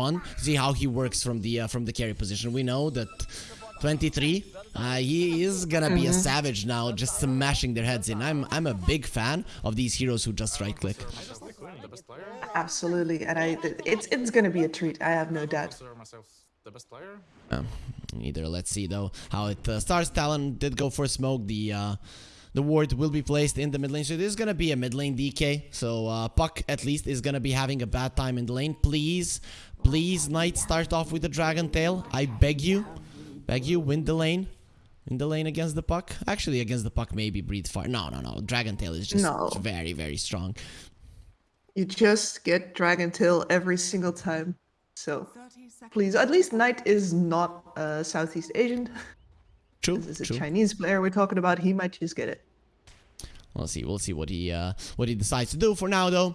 fun see how he works from the uh, from the carry position. We know that 23, uh, he is gonna be a savage now, just smashing their heads in. I'm I'm a big fan of these heroes who just right click. Absolutely, and I it's it's gonna be a treat. I have no doubt. the best player. Um, either let's see though how it uh, starts. Talon did go for smoke. The uh, the ward will be placed in the mid lane, so this is gonna be a mid lane DK. So uh, Puck at least is gonna be having a bad time in the lane. Please, please, Knight, start off with the Dragon Tail. I beg you, beg you, win the lane. Win the lane against the puck, actually against the puck, maybe breathe fire. No, no, no. Dragon Tail is just No. very, very strong. You just get Dragon Tail every single time. So please, at least Knight is not uh, Southeast Asian. True, This is a. Chinese player we're talking about. He might just get it. We'll see. We'll see what he uh, what he decides to do. For now, though,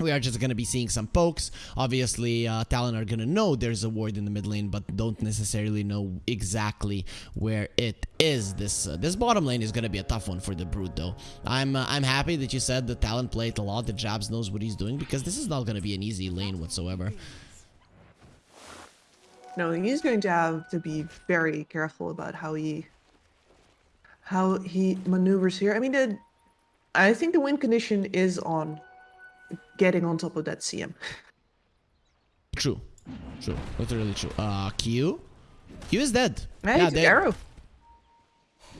we are just gonna be seeing some pokes. Obviously, uh, Talon are gonna know there's a ward in the mid lane, but don't necessarily know exactly where it is. This uh, this bottom lane is gonna be a tough one for the Brood, though. I'm uh, I'm happy that you said that Talon played a lot. That Jabs knows what he's doing because this is not gonna be an easy lane whatsoever. No, he's going to have to be very careful about how he how he maneuvers here. I mean, the, I think the wind condition is on getting on top of that CM. True, true, literally true. Uh, Q, Q is dead. Hey, they- arrow.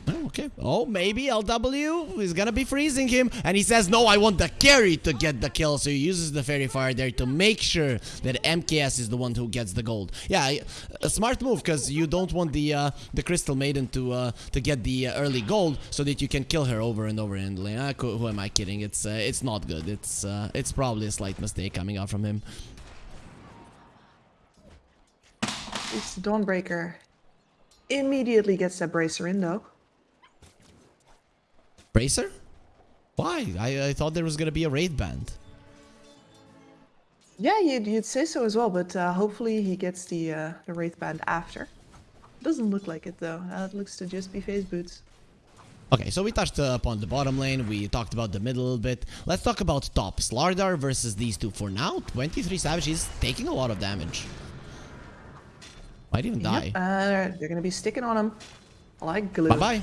Oh, okay. Oh, maybe LW is gonna be freezing him. And he says, no, I want the carry to get the kill. So he uses the Faerie Fire there to make sure that MKS is the one who gets the gold. Yeah, a smart move because you don't want the uh, the Crystal Maiden to uh, to get the uh, early gold so that you can kill her over and over and. Ah, who am I kidding? It's uh, it's not good. It's uh, it's probably a slight mistake coming out from him. It's the Dawnbreaker. Immediately gets that bracer in though. Bracer? Why? I, I thought there was gonna be a Wraith Band. Yeah, you'd, you'd say so as well, but uh, hopefully he gets the uh, the Wraith Band after. Doesn't look like it though. Uh, it looks to just be phase boots. Okay, so we touched uh, upon the bottom lane, we talked about the middle a little bit. Let's talk about top. Slardar versus these two. For now, 23 Savage is taking a lot of damage. Might even die. Yep, uh, they're gonna be sticking on him like glue. Bye-bye.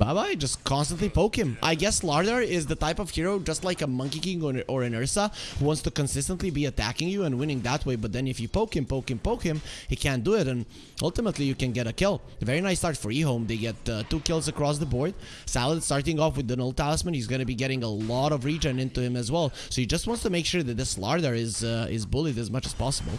Bye-bye, just constantly poke him. I guess Slardar is the type of hero, just like a Monkey King or, or an Ursa, who wants to consistently be attacking you and winning that way, but then if you poke him, poke him, poke him, he can't do it, and ultimately you can get a kill. Very nice start for eHome. They get uh, two kills across the board. Salad starting off with the Null Talisman, he's going to be getting a lot of regen into him as well, so he just wants to make sure that this Slardar is, uh, is bullied as much as possible.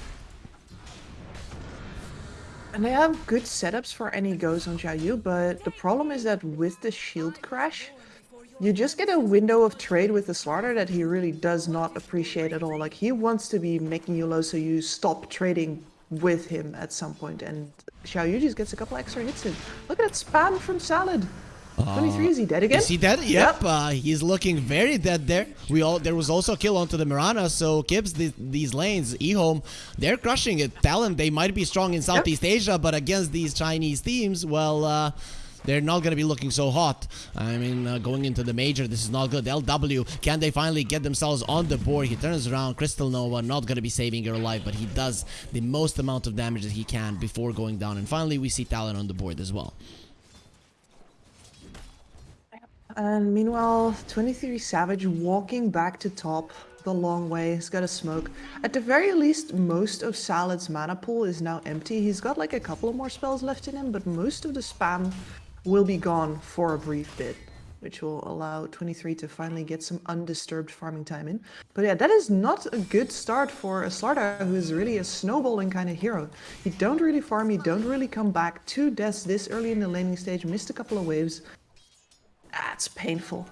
And they have good setups for any goes on Xiaoyu, but the problem is that with the shield crash, you just get a window of trade with the Slardar that he really does not appreciate at all. Like he wants to be making you low so you stop trading with him at some point, and Xiaoyu just gets a couple extra hits in. Look at that spam from Salad. 23, is he dead again? Is he dead? Yep. Uh, he's looking very dead there. We all there was also a kill onto the Mirana. So Kibbs, the, these lanes, eHome, they're crushing it. Talon, they might be strong in Southeast Asia, but against these Chinese teams, well. Uh, they're not going to be looking so hot. I mean, uh, going into the major, this is not good. LW, can they finally get themselves on the board? He turns around. Crystal Nova, not going to be saving her life, but he does the most amount of damage that he can before going down. And finally, we see Talon on the board as well. And meanwhile, 23 Savage walking back to top the long way. He's got a smoke. At the very least, most of Salad's mana pool is now empty. He's got like a couple of more spells left in him, but most of the spam will be gone for a brief bit, which will allow 23 to finally get some undisturbed farming time in. But yeah, that is not a good start for a Slardar who is really a snowballing kind of hero. You don't really farm, you don't really come back. Two deaths this early in the laning stage, missed a couple of waves. That's painful.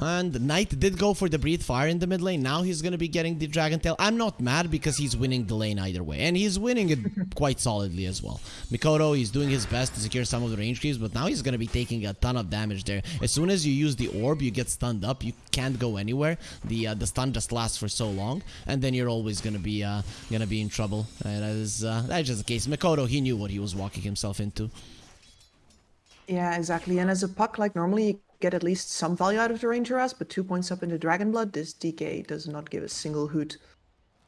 And Knight did go for the Breathe Fire in the mid lane. Now he's going to be getting the Dragon Tail. I'm not mad because he's winning the lane either way. And he's winning it quite solidly as well. Mikoto, he's doing his best to secure some of the range creeps, but now he's going to be taking a ton of damage there. As soon as you use the orb, you get stunned up. You can't go anywhere. The uh, the stun just lasts for so long. And then you're always going to be uh, gonna be in trouble. And that is uh, that's just the case. Mikoto, he knew what he was walking himself into. Yeah, exactly. And as a puck, like normally you get at least some value out of the Ranger Ass, but two points up into Dragon Blood, this DK does not give a single hoot.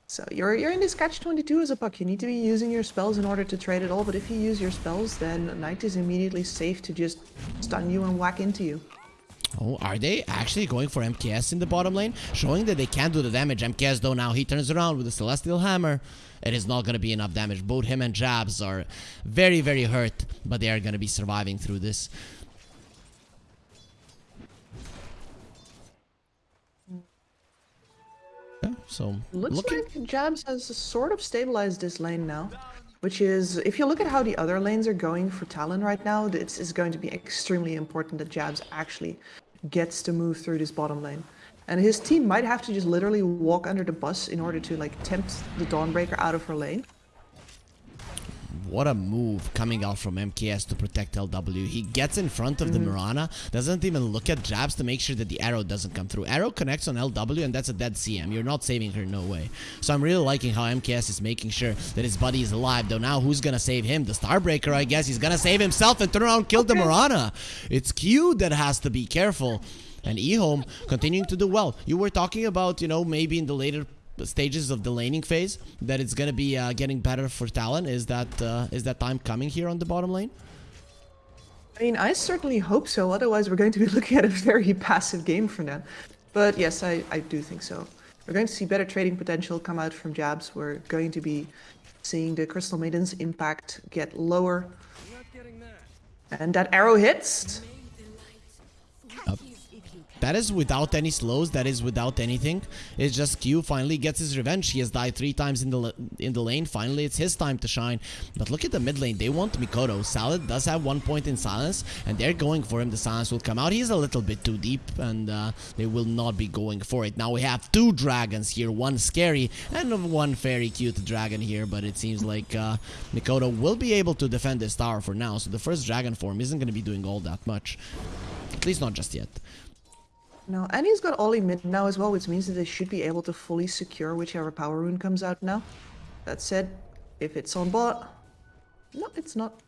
So you're you're in this catch 22 as a puck. You need to be using your spells in order to trade it all. But if you use your spells, then Knight is immediately safe to just stun you and whack into you. Oh, are they actually going for MKS in the bottom lane? Showing that they can do the damage. MKS though now he turns around with the Celestial Hammer. It is not going to be enough damage. Both him and Jabs are very, very hurt, but they are going to be surviving through this. Yeah, so Looks looking like Jabs has sort of stabilized this lane now. Which is, if you look at how the other lanes are going for Talon right now, it's, it's going to be extremely important that Jabs actually gets to move through this bottom lane. And his team might have to just literally walk under the bus in order to like tempt the Dawnbreaker out of her lane. What a move coming out from MKS to protect LW. He gets in front of the mm-hmm. Mirana, doesn't even look at jabs to make sure that the arrow doesn't come through. Arrow connects on LW and that's a dead CM. You're not saving her, no way. So I'm really liking how MKS is making sure that his buddy is alive. Though now who's gonna save him? The Starbreaker, I guess. He's gonna save himself and turn around and kill the Mirana. It's Q that has to be careful. And eHome continuing to do well. You were talking about, you know, maybe in the later stages of the laning phase that it's gonna be uh, getting better for Talon. Is that uh, is that time coming here on the bottom lane? I mean, I certainly hope so. Otherwise, we're going to be looking at a very passive game from them. But yes, I, I do think so. We're going to see better trading potential come out from jabs. We're going to be seeing the Crystal Maiden's impact get lower. And that arrow hits. That is without any slows. That is without anything. It's just Q finally gets his revenge. He has died three times in the in the lane. Finally, it's his time to shine. But look at the mid lane. They want Mikoto. Salad does have one point in silence, and they're going for him. The silence will come out. He's a little bit too deep, and uh, they will not be going for it. Now we have two dragons here. One scary and one very cute dragon here. But it seems like uh, Mikoto will be able to defend this tower for now. So the first dragon form isn't going to be doing all that much. At least not just yet. No, and he's got Ollie mid now as well, which means that they should be able to fully secure whichever power rune comes out now. That said, if it's on bot, no, it's not.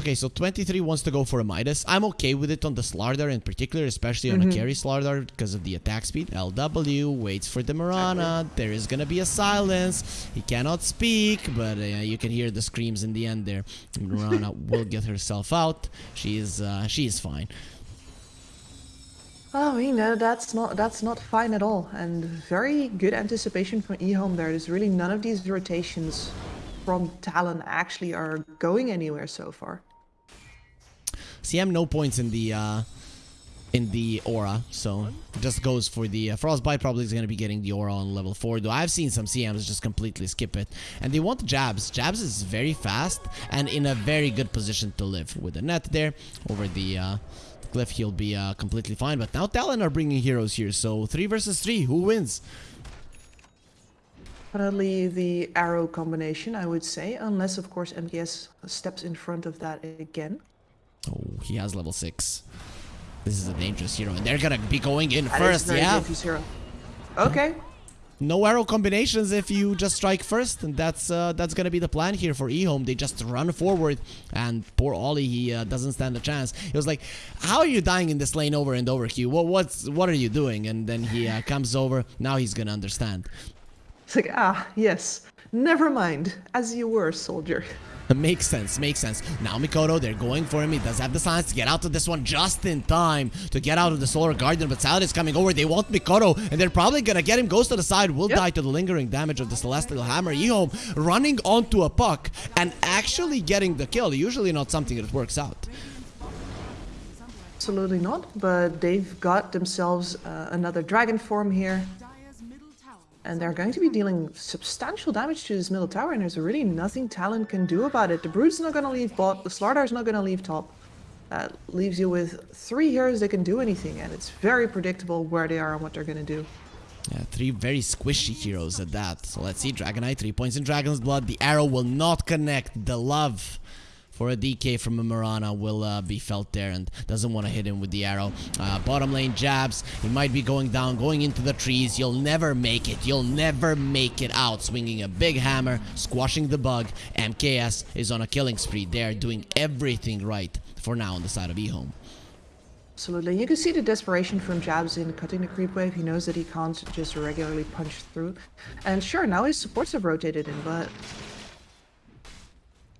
Okay, so 23 wants to go for a Midas. I'm okay with it on the Slardar in particular, especially on a carry Slardar because of the attack speed. LW waits for the Mirana. There is gonna be a silence. He cannot speak, but uh, you can hear the screams in the end there. Mirana will get herself out. She is, uh, she is fine. Oh, mean, uh, that's not that's not fine at all, and very good anticipation from eHome there. There's really none of these rotations from Talon actually are going anywhere so far. CM no points in the uh, in the aura, so just goes for the uh, frostbite. Probably is going to be getting the aura on level four. Though I've seen some CMs just completely skip it, and they want jabs. Jabs is very fast and in a very good position to live with the net there over the. Uh, Cliff, he'll be uh, completely fine. But now Talon are bringing heroes here, so three versus three, who wins? Definitely the arrow combination, I would say, unless of course MKS steps in front of that again. Oh, he has level six. This is a dangerous hero, and they're gonna be going in That first, yeah. Okay, No arrow combinations if you just strike first, and that's uh, that's gonna be the plan here for eHome. They just run forward, and poor Ollie, he uh, doesn't stand a chance. He was like, "How are you dying in this lane over and over, Q? What what's what are you doing?" And then he uh, comes over. Now he's gonna understand. it's like ah yes, never mind, as you were, soldier. Makes sense, makes sense. Now Mikoto, they're going for him. He does have the science to get out of this one just in time to get out of the Solar Guardian. But Salad is coming over. They want Mikoto, and they're probably gonna get him. Goes to the side, will Yep. die to the lingering damage of the Celestial Hammer. Ehome running onto a puck and actually getting the kill. Usually not something that works out. Absolutely not, but they've got themselves uh, another dragon form here. And they're going to be dealing substantial damage to this middle tower, and there's really nothing Talon can do about it. The Brood's not going to leave bot, the Slardar's not going to leave top. That leaves you with three heroes that can do anything, and it's very predictable where they are and what they're going to do. Yeah, three very squishy heroes at that. So let's see, Dragonite, three points in Dragon's Blood. The arrow will not connect. The love for a DK from a Mirana will uh, be felt there and doesn't want to hit him with the arrow. Uh, bottom lane jabs. He might be going down, going into the trees. You'll never make it. You'll never make it out. Swinging a big hammer, squashing the bug. MKS is on a killing spree. They are doing everything right for now on the side of eHome. Absolutely. You can see the desperation from Jabs in cutting the creep wave. He knows that he can't just regularly punch through. And sure, now his supports have rotated in, but...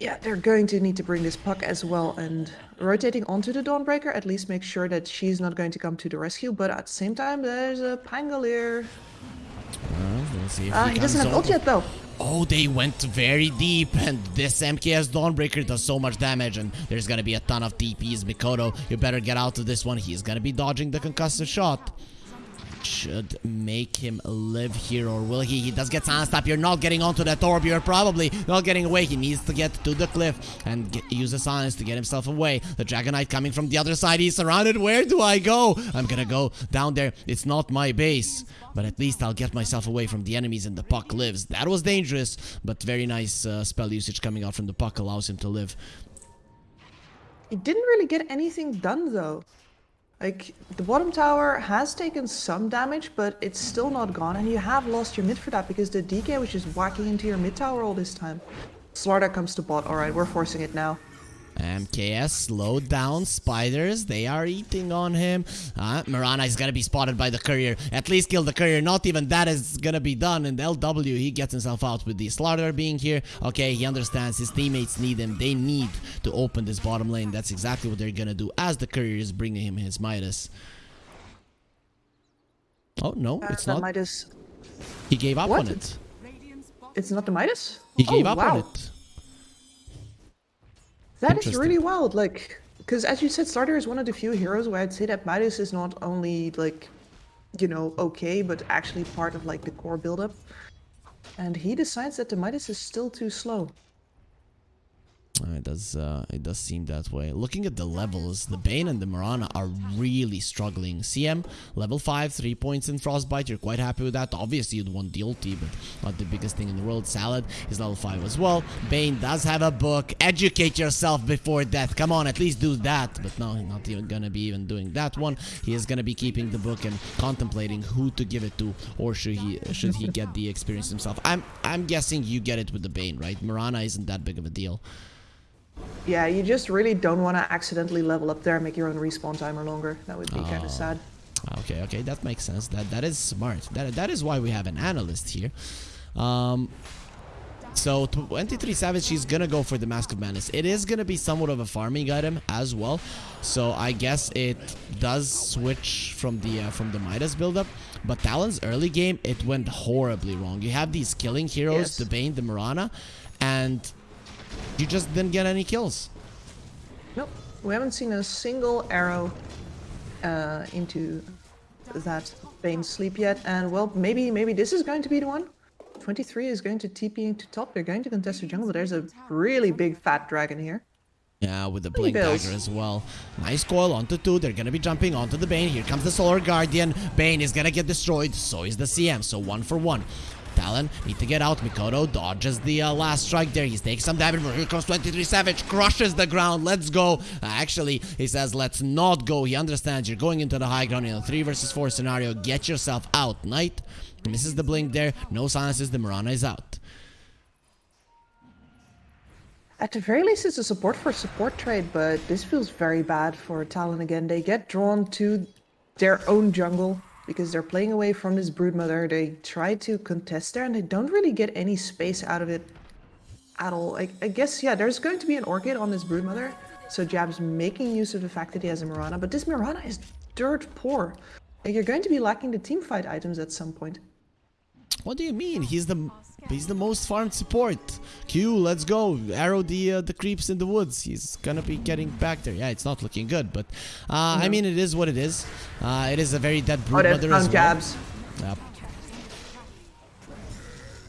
Yeah, they're going to need to bring this puck as well. And rotating onto the Dawnbreaker at least make sure that she's not going to come to the rescue. But at the same time, there's a Pangolier. Uh, we'll see if Ah, he he doesn't have ult yet though. Oh, they went very deep, and this MKS Dawnbreaker does so much damage, and there's gonna be a ton of TPs. Mikoto, you better get out of this one. He's gonna be dodging the concussive shot. Should make him live here, or will he? He does get stop. You're not getting onto that orb. You're probably not getting away. He needs to get to the cliff and get, use the silence to get himself away. The Dragonite coming from the other side. He's surrounded. Where do I go? I'm gonna go down there. It's not my base, but at least I'll get myself away from the enemies and the puck lives. That was dangerous, but very nice uh, spell usage coming out from the puck allows him to live. He didn't really get anything done though. Like, the bottom tower has taken some damage, but it's still not gone, and you have lost your mid for that because the DK was just whacking into your mid tower all this time. Slardar comes to bot. Alright, we're forcing it now. MKS slowed down. Spiders, they are eating on him. Uh, Mirana is gonna be spotted by the courier. At least kill the courier. Not even that is gonna be done. And LW, he gets himself out with the Slardar being here. Okay, he understands his teammates need him. They need to open this bottom lane. That's exactly what they're gonna do as the courier is bringing him his Midas. Oh, no, it's Uh, not. Midas. He gave up What? on it. It's not the Midas? He gave oh, up wow. on it. That is really wild, like, because as you said, Slardar is one of the few heroes where I'd say that Midas is not only, like, you know, okay, but actually part of, like, the core build-up. And he decides that the Midas is still too slow. Uh, It does. Uh, it does seem that way. Looking at the levels, the Bane and the Mirana are really struggling. CM level five, three points in Frostbite. You're quite happy with that. Obviously, you'd want the ulti, but not the biggest thing in the world. Salad is level five as well. Bane does have a book. Educate yourself before death. Come on, at least do that. But no, he's not even gonna be even doing that one. He is gonna be keeping the book and contemplating who to give it to, or should he should he get the experience himself? I'm I'm guessing you get it with the Bane, right? Mirana isn't that big of a deal. Yeah, you just really don't want to accidentally level up there and make your own respawn timer longer. That would be kind Oh. of sad. Okay, okay, that makes sense. That that is smart. That that is why we have an analyst here. Um, so 23 Savage, she's gonna go for the Mask of Madness. It is gonna be somewhat of a farming item as well. So I guess it does switch from the uh, from the Midas buildup. But Talon's early game, it went horribly wrong. You have these killing heroes, Yes. the Bane, the Mirana, and you just didn't get any kills. Nope, we haven't seen a single arrow uh, into that Bane sleep yet. And well, maybe maybe this is going to be the one. 23 is going to TP into top. They're going to contest the jungle. There's a really big fat dragon here. Yeah, with the blink dagger as well. Nice coil onto two. They're gonna be jumping onto the Bane. Here comes the Solar Guardian. Bane is gonna get destroyed. So is the CM. So one for one. Talon need to get out. Mikoto dodges the uh, last strike there. He's taking some damage. Here comes 23 Savage. Crushes the ground. Let's go. Uh, actually, he says, let's not go. He understands you're going into the high ground in a 3 versus 4 scenario. Get yourself out. Knight misses the blink there. No silences. The Mirana is out. At the very least, it's a support for support trade, but this feels very bad for Talon again. They get drawn to their own jungle because they're playing away from this broodmother. They try to contest there and they don't really get any space out of it at all. I, I guess, yeah, there's going to be an orchid on this broodmother. So Jab's making use of the fact that he has a Mirana, but this Mirana is dirt poor. Like, you're going to be lacking the team fight items at some point. What do you mean? He's the he's the most farmed support. Q, let's go. Arrow the uh, the creeps in the woods. He's gonna be getting back there. Yeah, it's not looking good, but uh, I mean it is what it is. Uh, it is a very dead Oh, brood mother as found well. Jabs. Yep.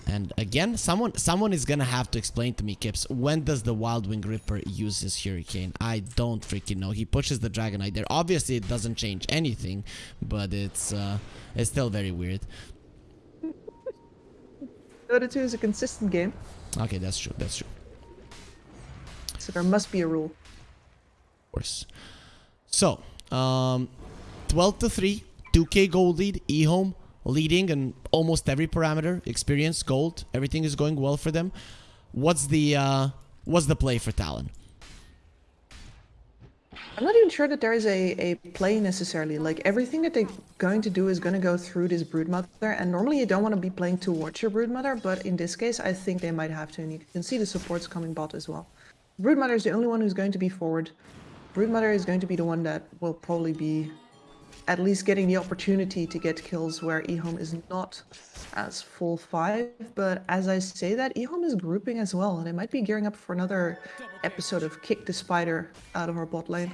And again, someone someone is gonna have to explain to me, Kips, when does the Wild Wing Ripper use his Hurricane? I don't freaking know. He pushes the Dragonite there. Obviously, it doesn't change anything, but it's uh, it's still very weird. Dota 2 is a consistent game, Okay, that's true. That's true. so there must be a rule. Of course. So, um, 12 to 3, 2k gold lead, eHome leading in almost every parameter, experience, gold, everything is going well for them. What's the uh, what's the play for Talon? I'm not even sure that there is a, a play necessarily. Like everything that they're going to do is going to go through this broodmother. And normally you don't want to be playing towards your broodmother, but in this case, I think they might have to. And you can see the supports coming bot as well. Broodmother is the only one who's going to be forward. Broodmother is going to be the one that will probably be at least getting the opportunity to get kills where eHome is not as full 5. But as I say that, eHome is grouping as well, and it might be gearing up for another episode of Kick the Spider out of our bot lane.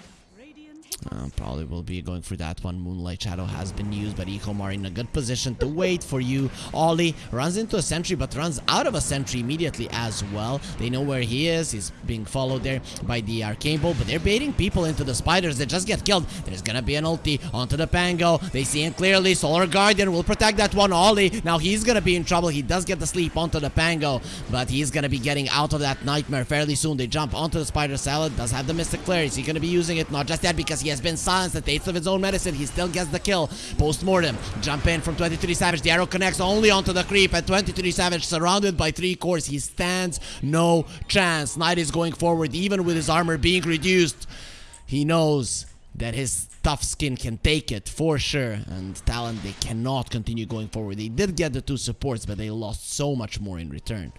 Uh, probably will be going for that one. Moonlight Shadow has been used, but eHome are in a good position to wait for you. Ollie runs into a sentry, but runs out of a sentry immediately as well. They know where he is. He's being followed there by the Arcane Bolt, but they're baiting people into the spiders. They just get killed. There's gonna be an ulti onto the Pango. They see him clearly. Solar Guardian will protect that one. Ollie, now he's gonna be in trouble. He does get the sleep onto the Pango, but he's gonna be getting out of that nightmare fairly soon. They jump onto the Spider Salad. Does have the Mystic Flare. Is he gonna be using it? Not just yet because he has been silenced. at The taste of his own medicine. He still gets the kill. Post-mortem. Jump in from 23 Savage. The arrow connects only onto the creep. at 23 Savage surrounded by three cores. He stands no chance. Knight is going forward even with his armor being reduced. He knows that his tough skin can take it for sure and Talon they cannot continue going forward they did get the two supports but they lost so much more in return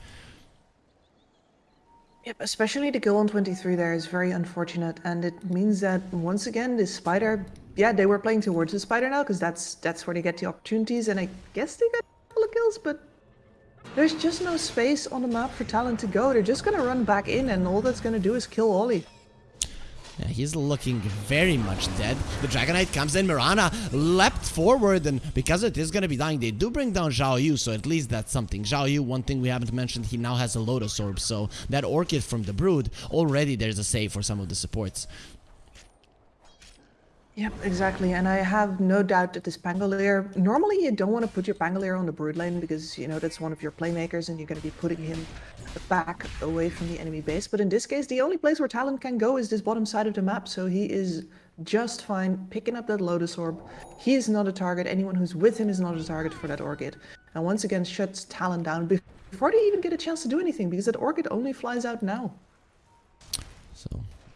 Yep, especially the kill on 23 there is very unfortunate, and it means that once again the spider, yeah, they were playing towards the spider now because that's that's where they get the opportunities, and I guess they got a couple of kills, but there's just no space on the map for Talon to go. They're just gonna run back in, and all that's gonna do is kill Ollie. Yeah, he's looking very much dead. The Dragonite comes in. Mirana leapt forward, and because it is going to be dying, they do bring down Zhao Yu, so at least that's something. Zhao Yu, one thing we haven't mentioned, he now has a Lotus Orb, so that Orchid from the Brood, already there's a save for some of the supports. Yep, exactly. And I have no doubt that this Pangolier, normally you don't want to put your Pangolier on the brood lane because, you know, that's one of your playmakers and you're going to be putting him back away from the enemy base. But in this case, the only place where Talon can go is this bottom side of the map. So he is just fine picking up that Lotus Orb. He is not a target. Anyone who's with him is not a target for that Orchid. And once again, shuts Talon down before they even get a chance to do anything because that Orchid only flies out now. So,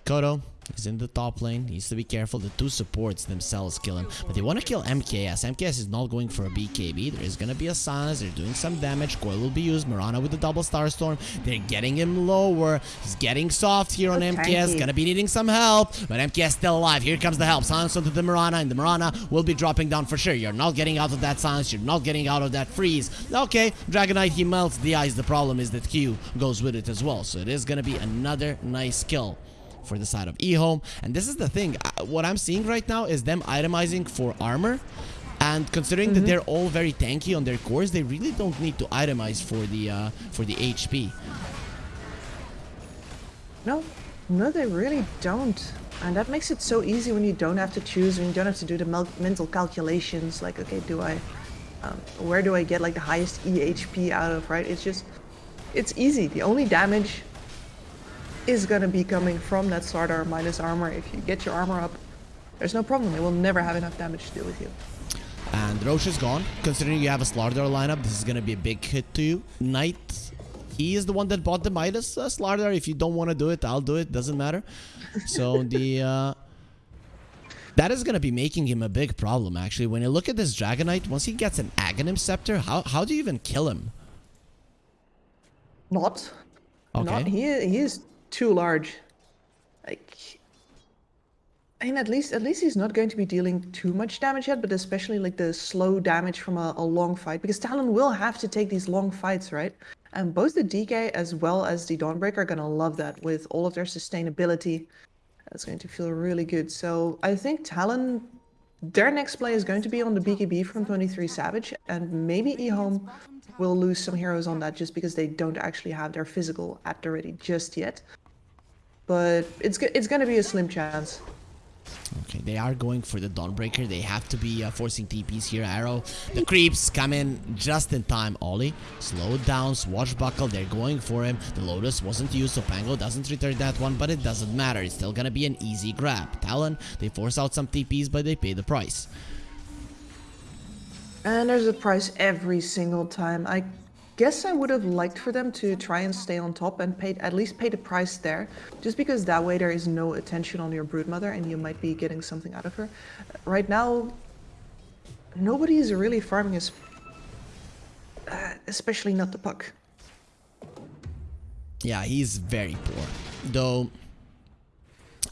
Kodo He's in the top lane. He Needs to be careful. The two supports themselves kill him. But they want to kill MKS. MKS is not going for a BKB. There is going to be a silence. They're doing some damage. Coil will be used. Mirana with the double star storm. They're getting him lower. He's getting soft here on okay. MKS. Gonna be needing some help. But MKS still alive. Here comes the help. Silence onto the Mirana. And the Mirana will be dropping down for sure. You're not getting out of that silence. You're not getting out of that freeze. Okay. Dragonite, he melts the ice. The problem is that Q goes with it as well. So it is going to be another nice kill for the side of eHome. And this is the thing. What I'm seeing right now is them itemizing for armor. And considering mm -hmm. that mm-hmm. they're all very tanky on their cores, they really don't need to itemize for the uh, for the HP. No, no, they really don't. And that makes it so easy when you don't have to choose, when you don't have to do the mental calculations, like, okay, do I, um, where do I get like the highest EHP out of, right? It's just, it's easy. The only damage is going to be coming from that Slardar minus armor. If you get your armor up, there's no problem. It will never have enough damage to deal with you. And Rosh is gone. Considering you have a Slardar lineup, this is going to be a big hit to you. Knight, he is the one that bought the Midas uh, Slardar. If you don't want to do it, I'll do it. Doesn't matter. So the... Uh, that is going to be making him a big problem, actually. When you look at this Dragonite, once he gets an Aghanim Scepter, how, how do you even kill him? Not. Okay. Not. He, he is too large. Like, I mean, at least at least he's not going to be dealing too much damage yet, but especially like the slow damage from a, a long fight, because Talon will have to take these long fights, right? And both the DK as well as the Dawnbreaker are gonna love that with all of their sustainability. That's going to feel really good. So I think Talon, their next play is going to be on the BKB from 23 Savage, and maybe eHome will lose some heroes on that just because they don't actually have their physical at the ready just yet but it's it's gonna be a slim chance. Okay, they are going for the Dawnbreaker. They have to be uh, forcing TPs here. Arrow, the creeps come in just in time. Ollie, slow down, swashbuckle. They're going for him. The Lotus wasn't used, so Pango doesn't return that one, but it doesn't matter. It's still gonna be an easy grab. Talon, they force out some TPs, but they pay the price. And there's a price every single time. I guess I would have liked for them to try and stay on top and pay at least pay the price there, just because that way there is no attention on your broodmother and you might be getting something out of her. Right now, nobody is really farming us, uh, especially not the puck. Yeah, he's very poor. Though,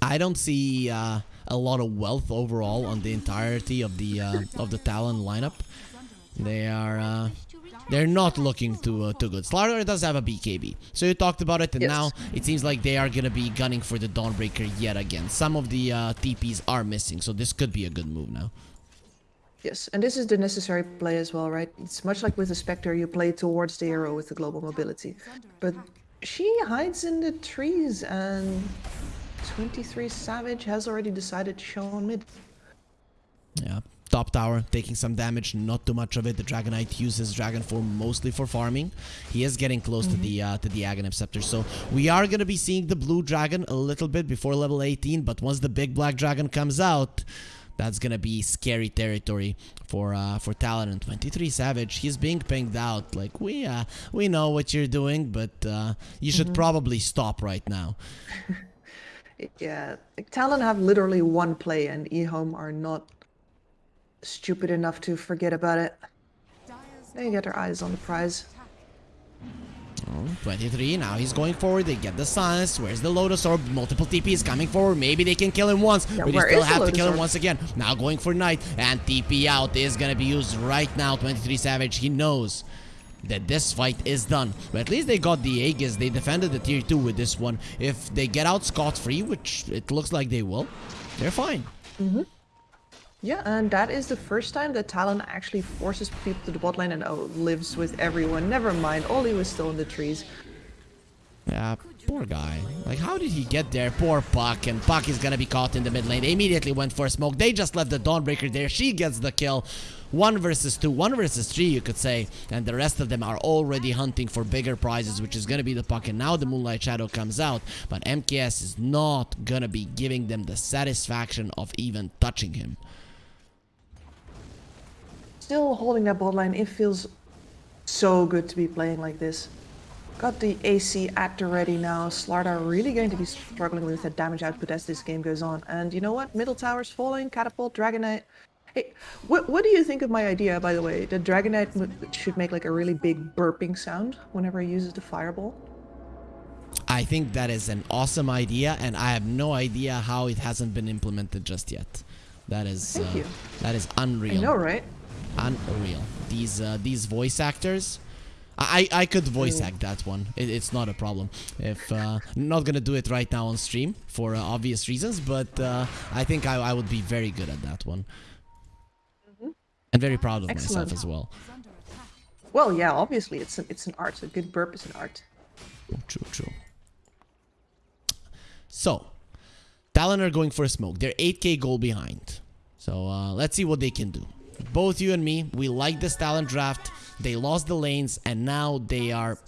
I don't see uh, a lot of wealth overall on the entirety of the uh, of the Talon lineup. They are uh, they're not looking too uh, too good. Slardar does have a BKB, so you talked about it, and Yes. now it seems like they are gonna be gunning for the Dawnbreaker yet again. Some of the uh, TPs are missing, so this could be a good move now. Yes, and this is the necessary play as well, right? It's much like with the Spectre, you play towards the arrow with the global mobility. But she hides in the trees, and 23 Savage has already decided to show on mid. Yeah. Top tower taking some damage, not too much of it. The Dragonite uses Dragon Form mostly for farming. He is getting close to the uh, to the Aghanim Scepter, so we are gonna be seeing the blue dragon a little bit before level 18. But once the big black dragon comes out, that's gonna be scary territory for uh, for Talon and 23 Savage. He's being pinged out. Like we uh, we know what you're doing, but uh, you should probably stop right now. Yeah, Talon have literally one play, and eHome are not stupid enough to forget about it. They get their eyes on the prize. Oh, 23, now he's going forward, they get the silence, where's the Lotus Orb, multiple TPs coming forward, maybe they can kill him once, Yeah, but you still have to kill him once again. Now going for Knight, and TP out is gonna be used right now, 23 Savage, he knows that this fight is done, but at least they got the Aegis, they defended the tier 2 with this one. If they get out scot-free, which it looks like they will, they're fine. Mm-hmm. Yeah, and that is the first time that Talon actually forces people to the bot lane and oh, lives with everyone. Never mind, Oli was still in the trees. Yeah, poor guy. Like, how did he get there? Poor Puck, and Puck is gonna be caught in the mid lane. They immediately went for a smoke. They just left the Dawnbreaker there. She gets the kill. One versus two, one versus three, you could say. And the rest of them are already hunting for bigger prizes, which is gonna be the Puck. And now the Moonlight Shadow comes out, but MKS is not gonna be giving them the satisfaction of even touching him. Still holding that bot lane, it feels so good to be playing like this. Got the AC actor ready now. Slardar really going to be struggling with that damage output as this game goes on. And you know what? Middle tower's falling, catapult, Dragonite. Hey, what, what do you think of my idea, by the way? The Dragonite should make like a really big burping sound whenever he uses the fireball. I think that is an awesome idea, and I have no idea how it hasn't been implemented just yet. That is Thank uh, you. that is unreal. I know, right? Unreal. These uh, these voice actors. I, I could voice Mm. act that one. It, it's not a problem. If uh, not gonna do it right now on stream for uh, obvious reasons, but uh, I think I, I would be very good at that one, and very proud of myself Mm-hmm. As well. Well, yeah, obviously it's an, it's an art. A good burp is an art. True, true. So, Talon are going for a smoke. They're 8k goal behind. So uh, let's see what they can do. Both you and me, we like this Talon draft. They lost the lanes, and now they are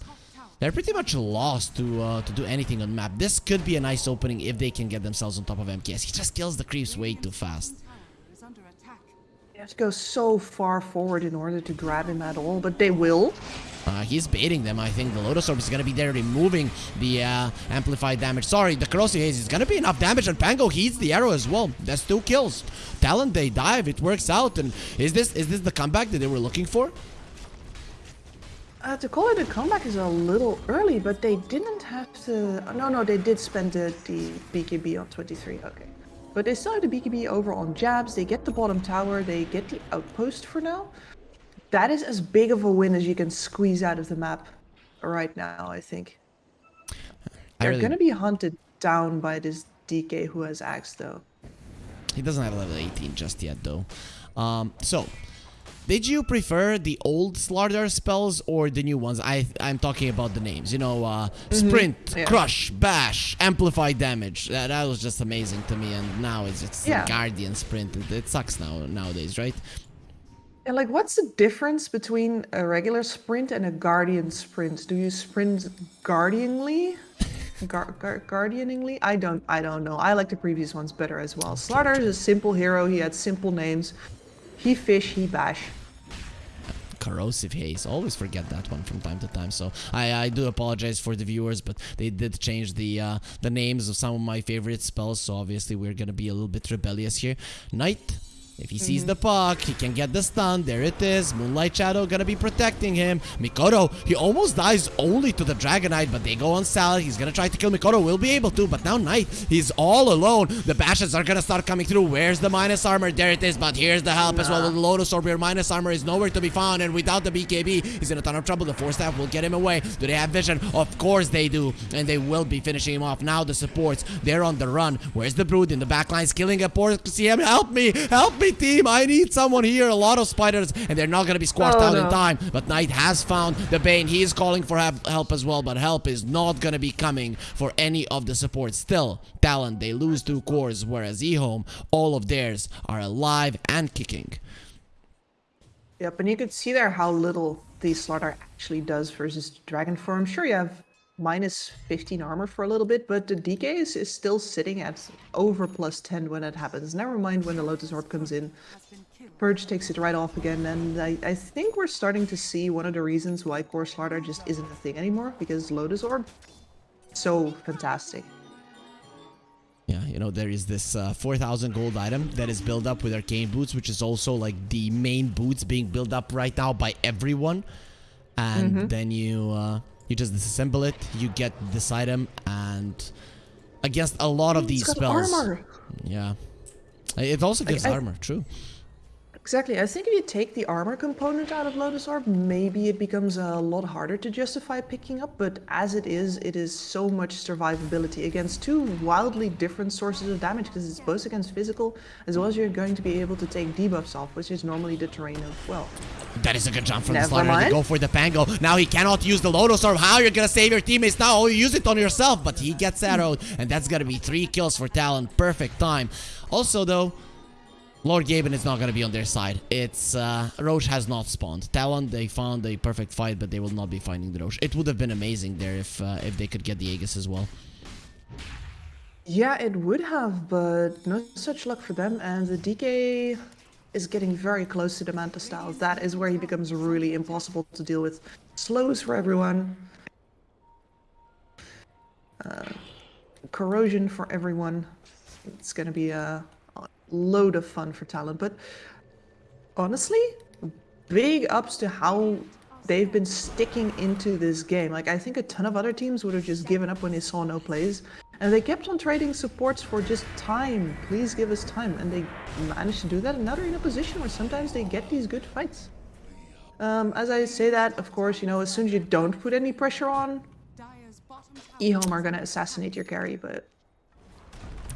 they're pretty much lost to uh, to do anything on map. This could be a nice opening if they can get themselves on top of MKS. He just kills the creeps way too fast. Have to go so far forward in order to grab him at all, but they will. Uh, he's baiting them. I think the Lotus Orb is going to be there removing the uh, amplified damage. Sorry, the Corrosive Haze is going to be enough damage, and Pango heats the arrow as well. That's two kills. Talon, they dive. It works out. And is this is this the comeback that they were looking for? Uh, to call it a comeback is a little early, but they didn't have to. No, no, they did spend the, the BKB on 23. Okay. But they still have the BKB over on jabs. They get the bottom tower. They get the outpost for now. That is as big of a win as you can squeeze out of the map right now, I think. I They're really- going to be hunted down by this DK who has Aghs, though. He doesn't have level 18 just yet, though. Um, so, did you prefer the old Slardar spells or the new ones? I I'm talking about the names. You know, uh, sprint, yeah. crush, bash, amplify damage. That, that was just amazing to me. And now it's it's Yeah. a guardian sprint. It, it sucks now nowadays, right? And like, what's the difference between a regular sprint and a guardian sprint? Do you sprint guardianly? Gar- gar- guardianingly? I don't. I don't know. I like the previous ones better as well. Slardar is a simple hero. He had simple names. He fish. He bash. Corrosive haze. Always forget that one from time to time. So I, I do apologize for the viewers, but they did change the uh, the names of some of my favorite spells. So obviously we're gonna be a little bit rebellious here. Knight if he sees the puck, he can get the stun. There it is. Moonlight Shadow gonna be protecting him. Mikoto, he almost dies only to the Dragonite, but they go on Salad. He's gonna try to kill Mikoto. Will be able to, but now Knight, he's all alone. The bashes are gonna start coming through. Where's the minus armor? There it is, but here's the help as well with the Lotus Orb. Your minus armor is nowhere to be found, and without the BKB, he's in a ton of trouble. The Force Staff will get him away. Do they have vision? Of course they do, and they will be finishing him off. Now the supports, they're on the run. Where's the Brood in the backlines? Killing a poor CM. Help me! Help me, team! I need someone here. A lot of spiders, and they're not gonna be squashed Oh, out in time. But Knight has found the Bane. He is calling for help, help as well, but help is not gonna be coming for any of the support. Still, Talon, they lose two cores, whereas eHome, all of theirs are alive and kicking. Yep, and you can see there how little the Slardar actually does versus Dragon Form. Sure, you have minus 15 armor for a little bit, but the DK is, is still sitting at over plus 10 when it happens. Never mind when the Lotus Orb comes in. Purge takes it right off again, and I, I think we're starting to see one of the reasons why Core Slaughter just isn't a thing anymore, because Lotus Orb, so fantastic. Yeah, you know, there is this uh, 4,000 gold item that is built up with Arcane Boots, which is also like the main boots being built up right now by everyone. And then you uh, you just disassemble it, you get this item, and against a lot of these It's got spells. armor! Yeah. It also gives I- armor, true. Exactly. I think if you take the armor component out of Lotus Orb, maybe it becomes a lot harder to justify picking up, but as it is, it is so much survivability against two wildly different sources of damage, because it's both against physical, as well as you're going to be able to take debuffs off, which is normally the terrain of, well, That is a good jump from the Never Slardar. They go for the Pango. Now he cannot use the Lotus Orb. How you're gonna save your teammates now? Oh, you use it on yourself, but he gets arrowed, and that's gonna be three kills for Talon. Perfect time. Also, though, Lord Gaben is not gonna be on their side. It's uh, Rosh has not spawned. Talon, they found a perfect fight, but they will not be finding the Rosh. It would have been amazing there if uh, if they could get the Aegis as well. Yeah, it would have, but no such luck for them. And the DK is getting very close to the Manta Styles. That is where he becomes really impossible to deal with. Slows for everyone. Uh, corrosion for everyone. It's gonna be a, a load of fun for Talon. But honestly, big ups to how they've been sticking into this game. Like I think a ton of other teams would have just given up when they saw no plays. And they kept on trading supports for just time. Please give us time. And they managed to do that. And now they're in a position where sometimes they get these good fights. Um, as I say that, of course, you know, as soon as you don't put any pressure on, eHome are gonna assassinate your carry, but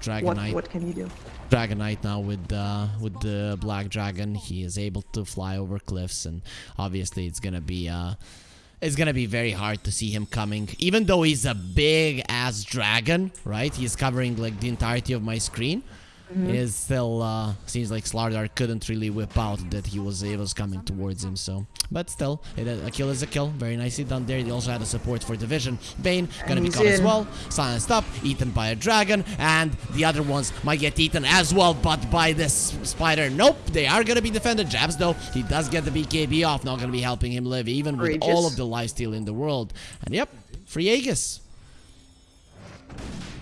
Dragon what, Knight. what can you do? Dragon Knight now with uh, with the Black Dragon. He is able to fly over cliffs, and obviously it's gonna be uh, it's gonna be very hard to see him coming. Even though he's a big ass dragon, right? He's covering like the entirety of my screen. It is still uh, seems like Slardar couldn't really whip out that he was he was coming towards him. So, but still, it, a kill is a kill. Very nicely done there. They also had a support for division. Bane gonna be he's caught as well. Silenced up, eaten by a dragon, and the other ones might get eaten as well, but by this spider. Nope, they are gonna be defended. Jabs though, he does get the BKB off, not gonna be helping him live, even with all of the lifesteal in the world. And yep, free Aegis.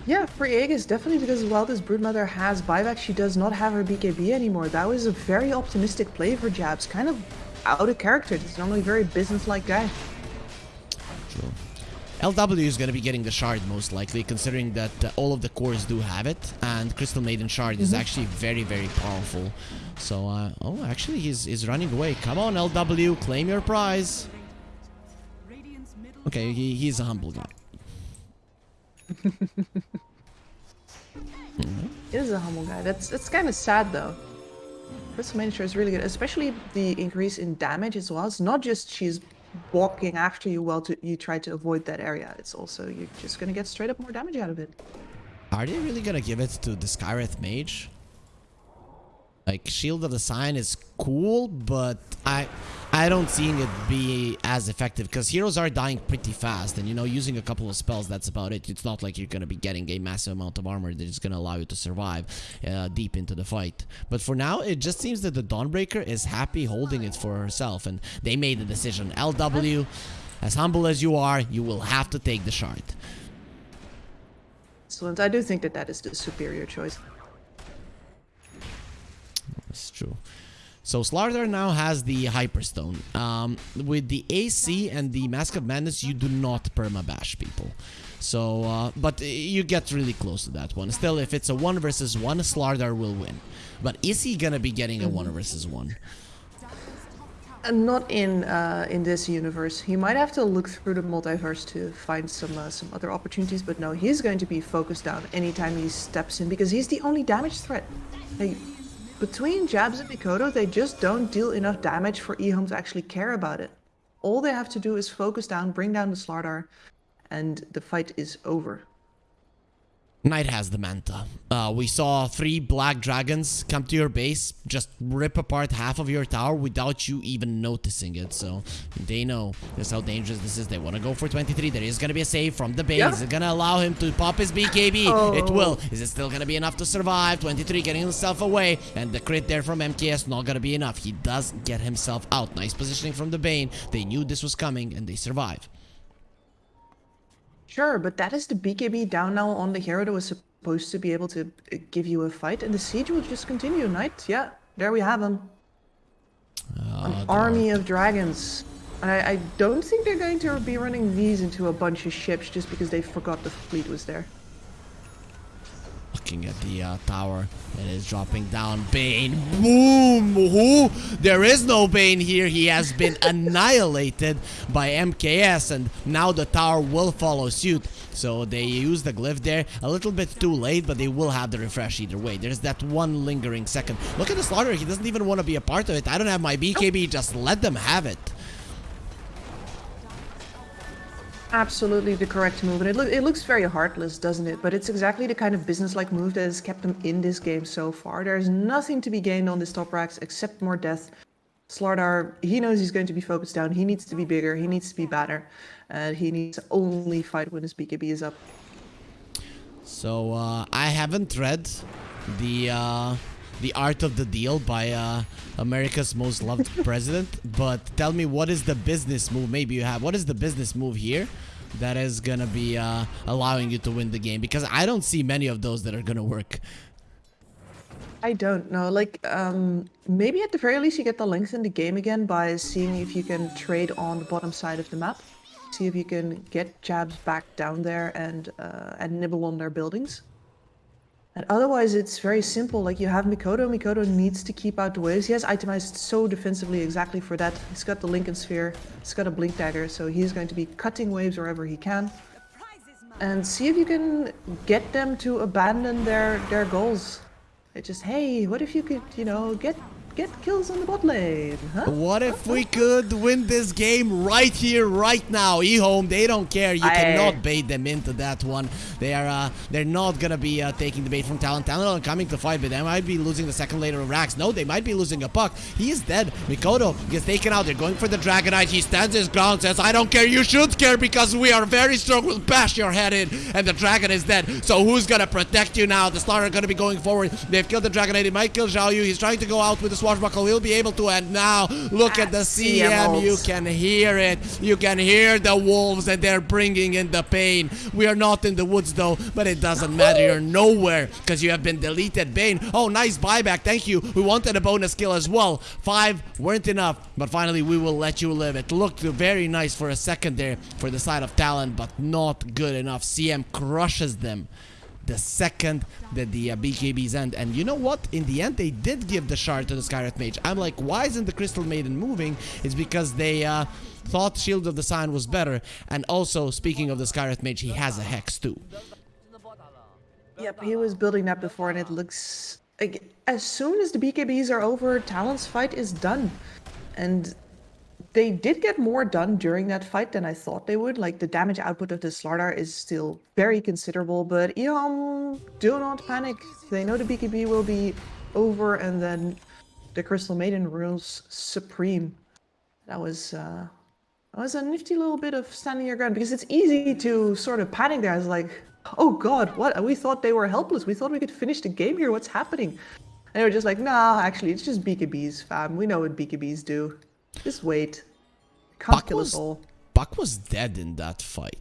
Yeah, free Aegis, definitely because while this Broodmother has buyback, she does not have her BKB anymore. That was a very optimistic play for Jabs, kind of out of character. He's normally a very business-like guy. True. LW is going to be getting the shard most likely, considering that uh, all of the cores do have it, and Crystal Maiden shard is actually very, very powerful. So, uh, oh, actually, he's, he's running away. Come on, LW, claim your prize. Okay, he, he's a humble guy. He is a humble guy. That's that's kind of sad though. Crystal Miniature is really good, especially the increase in damage as well. It's not just she's walking after you while to, you try to avoid that area. It's also you're just gonna get straight up more damage out of it. Are they really going to give it to the Skywrath Mage? Like Shield of the Scion is cool, but I I don't seeing it be as effective because heroes are dying pretty fast and you know using a couple of spells that's about it. It's not like you're gonna be getting a massive amount of armor that is gonna allow you to survive uh, deep into the fight. But for now it just seems that the Dawnbreaker is happy holding it for herself and they made the decision. LW, as humble as you are, you will have to take the shard. Excellent. I do think that that is the superior choice. That's true. So Slardar now has the Hyperstone. Um, with the AC and the Mask of Madness, you do not permabash people. So, uh, but you get really close to that one. Still, if it's a 1 versus 1, Slardar will win. But is he gonna be getting a 1 versus 1? And not in uh, in this universe. He might have to look through the multiverse to find some uh, some other opportunities, but no, he's going to be focused down anytime he steps in because he's the only damage threat. Like, between Jabs and Mikoto, they just don't deal enough damage for eHome to actually care about it. All they have to do is focus down, bring down the Slardar, and the fight is over. Knight has the Manta. Uh, we saw three black dragons come to your base, just rip apart half of your tower without you even noticing it. So they know just how dangerous this is. They want to go for 23. There is going to be a save from the base. Yeah. Is it going to allow him to pop his BKB? Oh. It will. Is it still going to be enough to survive? 23 getting himself away. And the crit there from MKS not going to be enough. He does get himself out. Nice positioning from the Bane. They knew this was coming and they survive. Sure, but that is the BKB down now on the hero that was supposed to be able to uh, give you a fight, and the siege will just continue. Knight, yeah, there we have him. An army of dragons. And I, I don't think they're going to be running these into a bunch of ships just because they forgot the fleet was there. Looking at the uh, tower, it is dropping down. Bane, boom! Who? There is no Bane here. He has been annihilated by MKS, and now the tower will follow suit. So they use the glyph there a little bit too late, but they will have the refresh either way. There's that one lingering second. Look at the Slardar. He doesn't even want to be a part of it. I don't have my BKB. Just let them have it. Absolutely the correct move, and it, loo- it looks very heartless, doesn't it? But it's exactly the kind of business-like move that has kept them in this game so far. There's nothing to be gained on this top rax except more death. Slardar, he knows he's going to be focused down. He needs to be bigger. He needs to be better. And he needs to only fight when his BKB is up. So uh, I haven't read the uh, the art of the deal by uh, America's most loved president, but tell me what is the business move? Maybe you have. What is the business move here that is gonna be uh, allowing you to win the game? Because I don't see many of those that are gonna work. I don't know. Like, um, maybe at the very least you get to lengthen the game again by seeing if you can trade on the bottom side of the map. See if you can get jabs back down there and uh, and nibble on their buildings. And otherwise, it's very simple. Like you have Mikoto. Mikoto needs to keep out the waves. He has itemized so defensively exactly for that. He's got the Linken's Sphere. He's got a Blink Dagger, so he's going to be cutting waves wherever he can. And see if you can get them to abandon their their goals. It's just, hey, what if you could, you know, get get kills on the bot lane, huh? What if we could win this game right here, right now? eHome, they don't care. You I- cannot bait them into that one. They are, uh, they're not gonna be uh, taking the bait from Talon. Talon are coming to fight, but they might be losing the second later of Rax. No, they might be losing a puck. He is dead. Mikoto gets taken out. They're going for the Dragon Knight. He stands his ground, says, "I don't care. You should care because we are very strong. We'll bash your head in." And the Dragon is dead. So who's gonna protect you now? The Slardar are gonna be going forward. They've killed the Dragon Knight. He might kill Zhao Yu. He's trying to go out with the swashbuckle. He'll be able to. And now look at the ah, CM. You can hear it. You can hear the wolves and they're bringing in the pain. We are not in the woods though, but it doesn't matter. You're nowhere because you have been deleted. Bane. Oh, nice buyback. Thank you. We wanted a bonus kill as well. Five weren't enough, but finally we will let you live. It looked very nice for a second there for the side of Talon, but not good enough. CM crushes them the second that the uh, BKBs end. And you know what? In the end, they did give the shard to the Skywrath Mage. I'm like, why isn't the Crystal Maiden moving? It's because they uh, thought Shield of the Scion was better. And also, speaking of the Skywrath Mage, he has a Hex too. Yep, he was building that before, and it looks like as soon as the BKBs are over, Talon's fight is done, and they did get more done during that fight than I thought they would. Like the damage output of the Slardar is still very considerable, but eHome, do not panic. They know the BKB will be over, and then the Crystal Maiden rules supreme. That was uh, that was a nifty little bit of standing your ground because it's easy to sort of panic there. I was like, oh god, what? We thought they were helpless. We thought we could finish the game here. What's happening? And they were just like, nah, actually, it's just BKBs, fam. We know what BKBs do. Just wait. Can't Puck was. Puck was dead in that fight.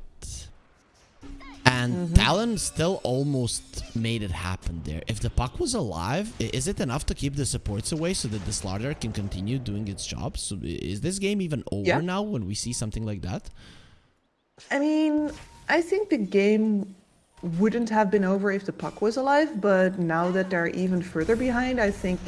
And Mm-hmm. Talon still almost made it happen there. If the Puck was alive, is it enough to keep the supports away so that the Slardar can continue doing its job? So is this game even over Yeah. now when we see something like that? I mean, I think the game wouldn't have been over if the puck was alive, but now that they're even further behind, I think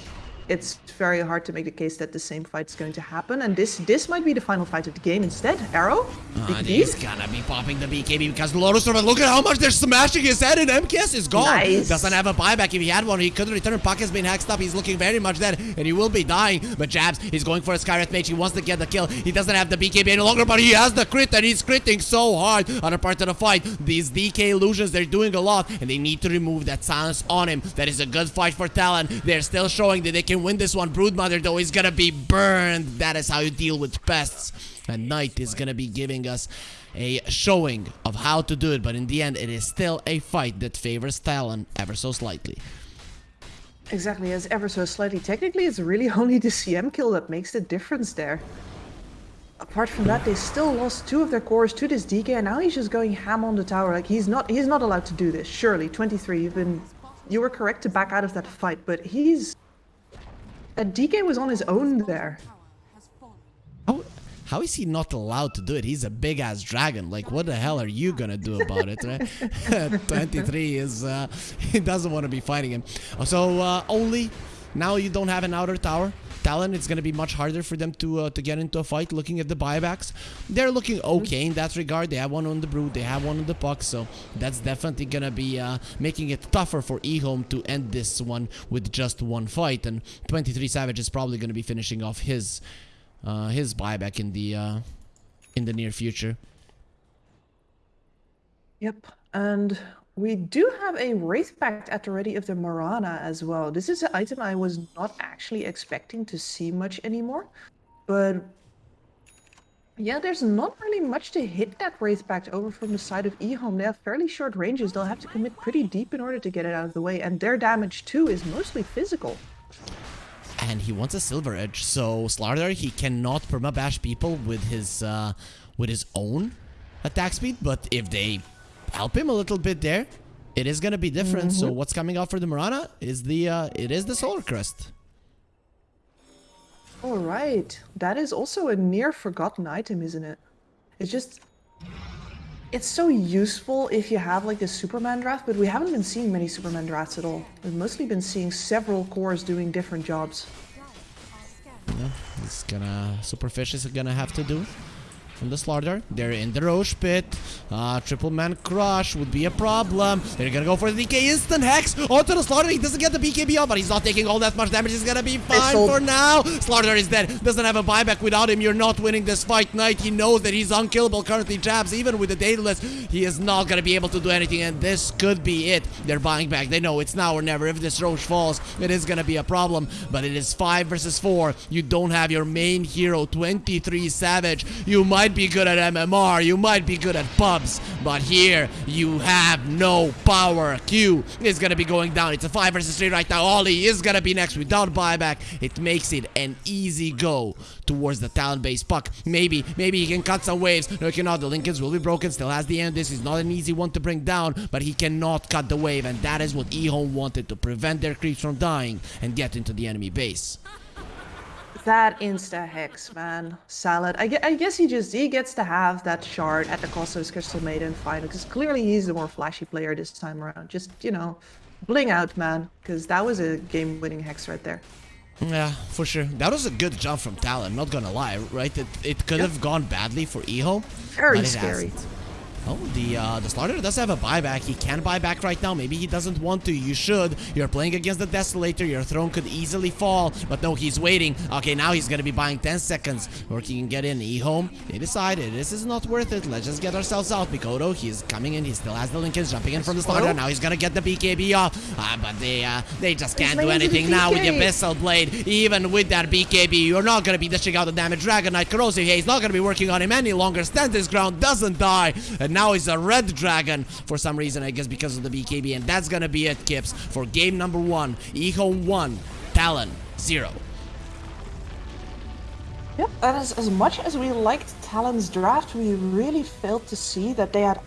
it's very hard to make the case that the same fight is going to happen. And this this might be the final fight of the game instead. Arrow? Ah, Big he's gonna be popping the BKB because Lotus Storm, look at how much they're smashing his head and MKS is gone. Nice. Doesn't have a buyback. If he had one, he couldn't return. Puck has been hexed up. He's looking very much dead and he will be dying. But Jabs, he's going for a Skywrath Mage. He wants to get the kill. He doesn't have the BKB any longer, but he has the crit and he's critting so hard on a part of the fight. These DK illusions, they're doing a lot and they need to remove that silence on him. That is a good fight for Talon. They're still showing that they can win this one. Broodmother, though, is gonna be burned. That is how you deal with pests. And Knight is gonna be giving us a showing of how to do it, but in the end, it is still a fight that favors Talon ever so slightly. Exactly, as ever so slightly. Technically, it's really only the CM kill that makes the difference there. Apart from that, they still lost two of their cores to this DK, and now he's just going ham on the tower. Like he's not, he's not allowed to do this. Surely, 23. You've been, you were correct to back out of that fight, but he's. That DK was on his own there. How, how is he not allowed to do it? He's a big ass dragon. Like, what the hell are you gonna do about it, right? 23 is, uh, he doesn't want to be fighting him. So, uh, only now you don't have an outer tower. Talon, it's gonna be much harder for them to uh, to get into a fight. Looking at the buybacks, they're looking okay in that regard. They have one on the brood, they have one on the puck, so that's definitely gonna be uh, making it tougher for eHome to end this one with just one fight. And 23 Savage is probably gonna be finishing off his uh, his buyback in the uh, in the near future. Yep, and we do have a Wraith Pact at the ready of the Mirana as well. This is an item I was not actually expecting to see much anymore, but yeah, there's not really much to hit that Wraith Pact over from the side of eHome. They have fairly short ranges. They'll have to commit pretty deep in order to get it out of the way, and their damage too is mostly physical. And he wants a silver edge, so Slardar he cannot permabash people with his uh, with his own attack speed. But if they help him a little bit there, it is gonna be different. So what's coming out for the Mirana is the uh, it is the Solar Crest. All right, that is also a near forgotten item, isn't it? It's just, it's so useful if you have like the Superman draft, but we haven't been seeing many Superman drafts at all. We've mostly been seeing several cores doing different jobs. It's gonna Superfish is gonna have to do from the Slardar. They're in the Rosh pit. Uh, triple man crush would be a problem. They're gonna go for the DK instant hex onto the Slardar. He doesn't get the BKB off, but he's not taking all that much damage. He's gonna be fine for now. Slardar is dead. Doesn't have a buyback without him. You're not winning this fight, Knight. He knows that he's unkillable currently. Jabs, even with the dataless, he is not gonna be able to do anything, and this could be it. They're buying back. They know it's now or never. If this Rosh falls, it is gonna be a problem. But it is five versus four. You don't have your main hero, 23 Savage. You might be good at MMR. You might be good at pubs. But here, you have no power. Q is gonna be going down. It's a five versus three right now. Ollie is gonna be next without buyback. It makes it an easy go towards the talent-based puck. Maybe, maybe he can cut some waves. No, cannot. The Linken's will be broken. Still has the end. This is not an easy one to bring down, but he cannot cut the wave, and that is what eHome wanted to prevent their creeps from dying and get into the enemy base. That insta hex, man. Salad. I, I guess he just he gets to have that shard at the cost of his Crystal Maiden final, because clearly he's the more flashy player this time around. Just, you know, bling out, man. Because that was a game-winning hex right there. Yeah, for sure. That was a good jump from Talon, not gonna lie, right? It, it could Yep. have gone badly for eHome. Very scary. hasn't. Oh, the uh, the Slardar does have a buyback. He can buy back right now. Maybe he doesn't want to. You should. You're playing against the Desolator. Your throne could easily fall. But no, he's waiting. Okay, now he's gonna be buying 10 seconds. Or he can get in. eHome. They decided this is not worth it. Let's just get ourselves out. Mikoto, he's coming in. He still has the Linken's jumping in from the Slardar. Now he's gonna get the BKB off. Uh, but they uh, they just can't do laying into the anything now with the. Abyssal Blade. Even with that BKB, you're not gonna be dishing out the damage. Dragon Knight Corrosive Haze not gonna be working on him any longer. Stands his ground, doesn't die. And now he's a red dragon for some reason, I guess because of the BKB. And that's gonna be it, Kips, for game number one. eHome 1, Talon 0. Yep, as, as much as we liked Talon's draft, we really failed to see that they had